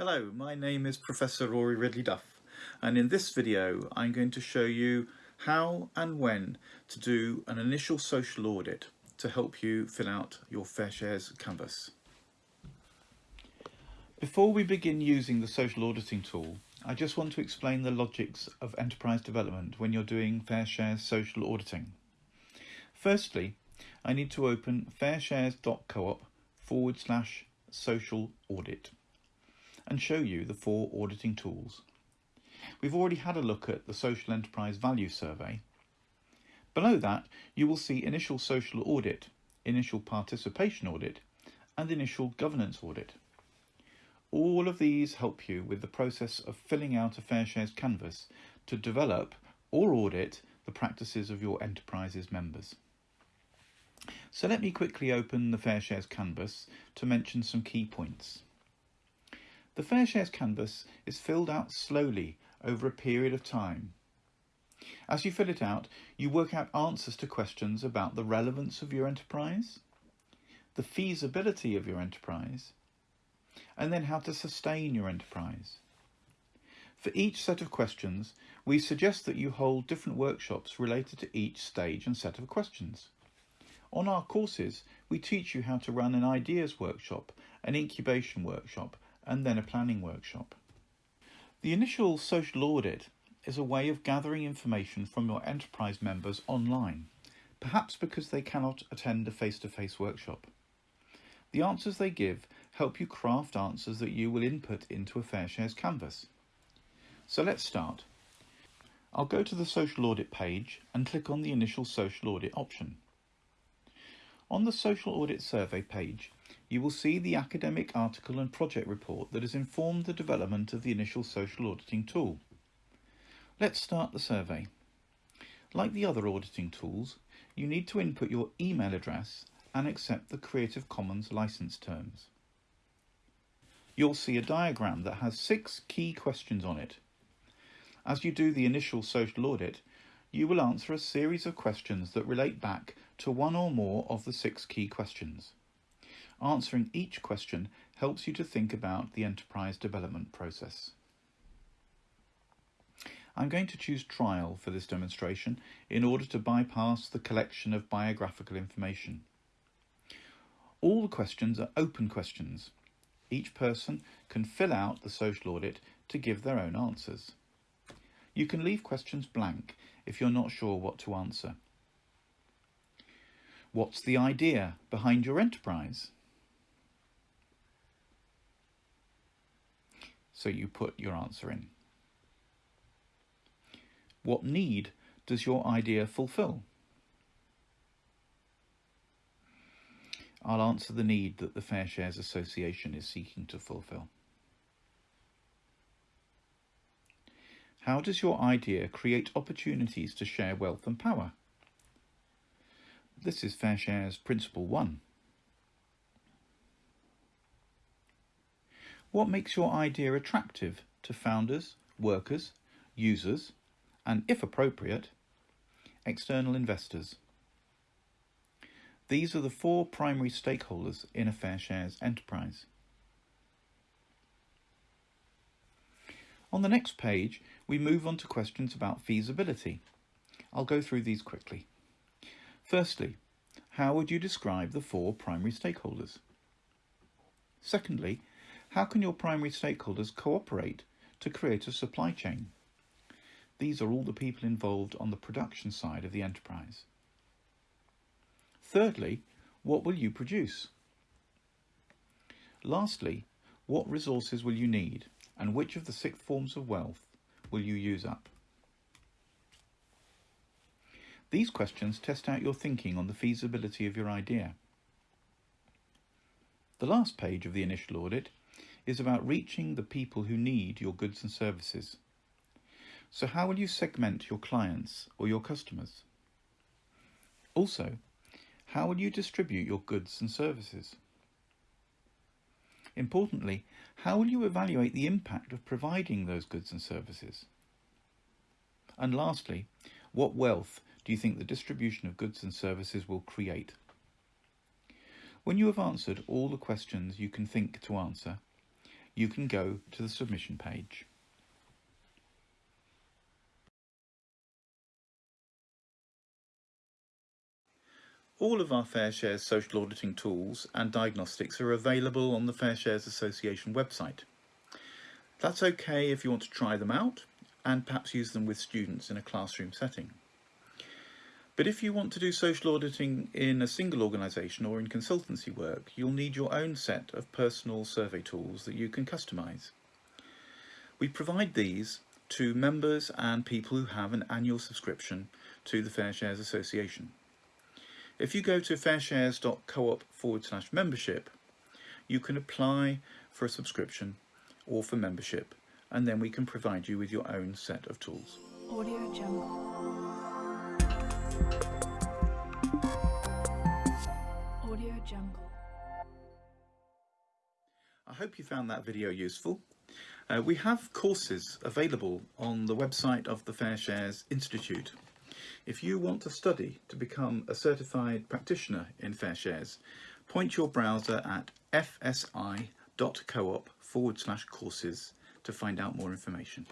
Hello, my name is Professor Rory Ridley Duff and in this video I'm going to show you how and when to do an initial social audit to help you fill out your Fair Shares canvas. Before we begin using the social auditing tool, I just want to explain the logics of enterprise development when you're doing Fair Shares social auditing. Firstly, I need to open fairshares.coop forward slash social audit and show you the four auditing tools. We've already had a look at the Social Enterprise Value Survey. Below that, you will see Initial Social Audit, Initial Participation Audit, and Initial Governance Audit. All of these help you with the process of filling out a FairShares canvas to develop or audit the practices of your enterprise's members. So let me quickly open the FairShares canvas to mention some key points. The Fair Shares canvas is filled out slowly over a period of time. As you fill it out, you work out answers to questions about the relevance of your enterprise, the feasibility of your enterprise, and then how to sustain your enterprise. For each set of questions, we suggest that you hold different workshops related to each stage and set of questions. On our courses, we teach you how to run an ideas workshop, an incubation workshop, and then a planning workshop. The initial social audit is a way of gathering information from your enterprise members online, perhaps because they cannot attend a face-to-face -face workshop. The answers they give help you craft answers that you will input into a FairShares canvas. So let's start. I'll go to the social audit page and click on the initial social audit option. On the social audit survey page, you will see the academic article and project report that has informed the development of the initial social auditing tool. Let's start the survey. Like the other auditing tools, you need to input your email address and accept the Creative Commons license terms. You'll see a diagram that has six key questions on it. As you do the initial social audit, you will answer a series of questions that relate back to one or more of the six key questions. Answering each question helps you to think about the enterprise development process. I'm going to choose trial for this demonstration in order to bypass the collection of biographical information. All the questions are open questions. Each person can fill out the social audit to give their own answers. You can leave questions blank if you're not sure what to answer. What's the idea behind your enterprise? So you put your answer in. What need does your idea fulfill? I'll answer the need that the Fair Shares Association is seeking to fulfill. How does your idea create opportunities to share wealth and power? This is Fair Shares Principle 1. What makes your idea attractive to founders, workers, users, and if appropriate, external investors? These are the four primary stakeholders in a fair shares enterprise. On the next page, we move on to questions about feasibility. I'll go through these quickly. Firstly, how would you describe the four primary stakeholders? Secondly, how can your primary stakeholders cooperate to create a supply chain? These are all the people involved on the production side of the enterprise. Thirdly, what will you produce? Lastly, what resources will you need and which of the six forms of wealth will you use up? These questions test out your thinking on the feasibility of your idea. The last page of the initial audit is about reaching the people who need your goods and services. So how will you segment your clients or your customers? Also, how will you distribute your goods and services? Importantly, how will you evaluate the impact of providing those goods and services? And lastly, what wealth do you think the distribution of goods and services will create? When you have answered all the questions you can think to answer, you can go to the submission page. All of our FairShares social auditing tools and diagnostics are available on the FairShares Association website. That's okay if you want to try them out and perhaps use them with students in a classroom setting. But if you want to do social auditing in a single organisation or in consultancy work, you'll need your own set of personal survey tools that you can customise. We provide these to members and people who have an annual subscription to the Fair Shares Association. If you go to fairshares.coop forward slash membership, you can apply for a subscription or for membership, and then we can provide you with your own set of tools. Audio Jungle. Audio Jungle. I hope you found that video useful. Uh, we have courses available on the website of the Fair Shares Institute. If you want to study to become a certified practitioner in Fair Shares, point your browser at fsi.coop forward slash courses to find out more information.